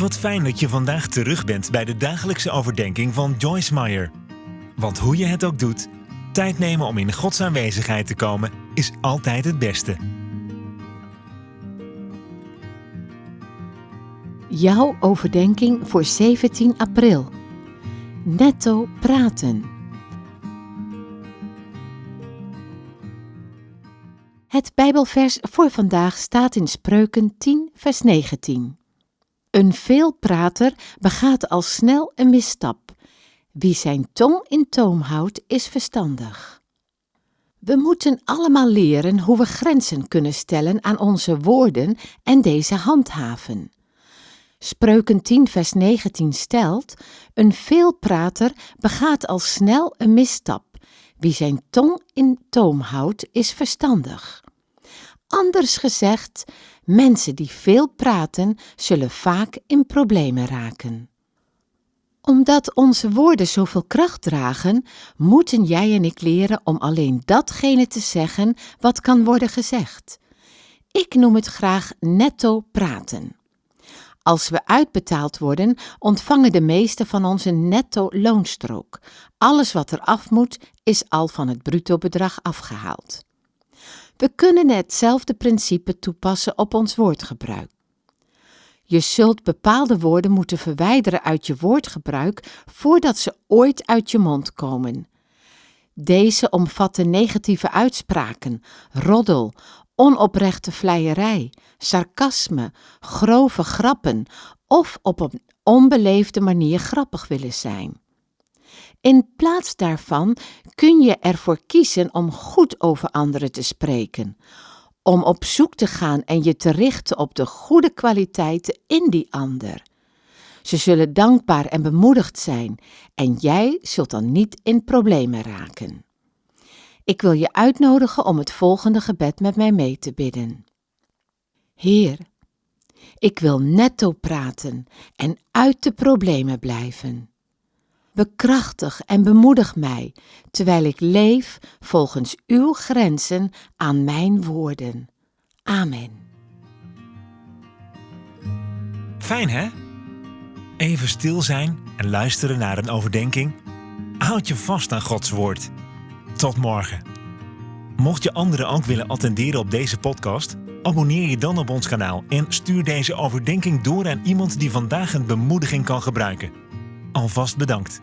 Wat fijn dat je vandaag terug bent bij de dagelijkse overdenking van Joyce Meyer. Want hoe je het ook doet, tijd nemen om in Gods aanwezigheid te komen is altijd het beste. Jouw overdenking voor 17 april. Netto praten. Het Bijbelvers voor vandaag staat in Spreuken 10, vers 19. Een veelprater begaat al snel een misstap. Wie zijn tong in toom houdt, is verstandig. We moeten allemaal leren hoe we grenzen kunnen stellen aan onze woorden en deze handhaven. Spreuken 10, vers 19 stelt: Een veelprater begaat al snel een misstap. Wie zijn tong in toom houdt, is verstandig. Anders gezegd, mensen die veel praten, zullen vaak in problemen raken. Omdat onze woorden zoveel kracht dragen, moeten jij en ik leren om alleen datgene te zeggen wat kan worden gezegd. Ik noem het graag netto praten. Als we uitbetaald worden, ontvangen de meeste van ons een netto loonstrook. Alles wat er af moet, is al van het bruto bedrag afgehaald. We kunnen hetzelfde principe toepassen op ons woordgebruik. Je zult bepaalde woorden moeten verwijderen uit je woordgebruik voordat ze ooit uit je mond komen. Deze omvatten negatieve uitspraken, roddel, onoprechte vleierij, sarcasme, grove grappen of op een onbeleefde manier grappig willen zijn. In plaats daarvan kun je ervoor kiezen om goed over anderen te spreken, om op zoek te gaan en je te richten op de goede kwaliteiten in die ander. Ze zullen dankbaar en bemoedigd zijn en jij zult dan niet in problemen raken. Ik wil je uitnodigen om het volgende gebed met mij mee te bidden. Heer, ik wil netto praten en uit de problemen blijven. Bekrachtig en bemoedig mij, terwijl ik leef volgens uw grenzen aan mijn woorden. Amen. Fijn hè? Even stil zijn en luisteren naar een overdenking. Houd je vast aan Gods woord. Tot morgen. Mocht je anderen ook willen attenderen op deze podcast, abonneer je dan op ons kanaal en stuur deze overdenking door aan iemand die vandaag een bemoediging kan gebruiken. Alvast bedankt.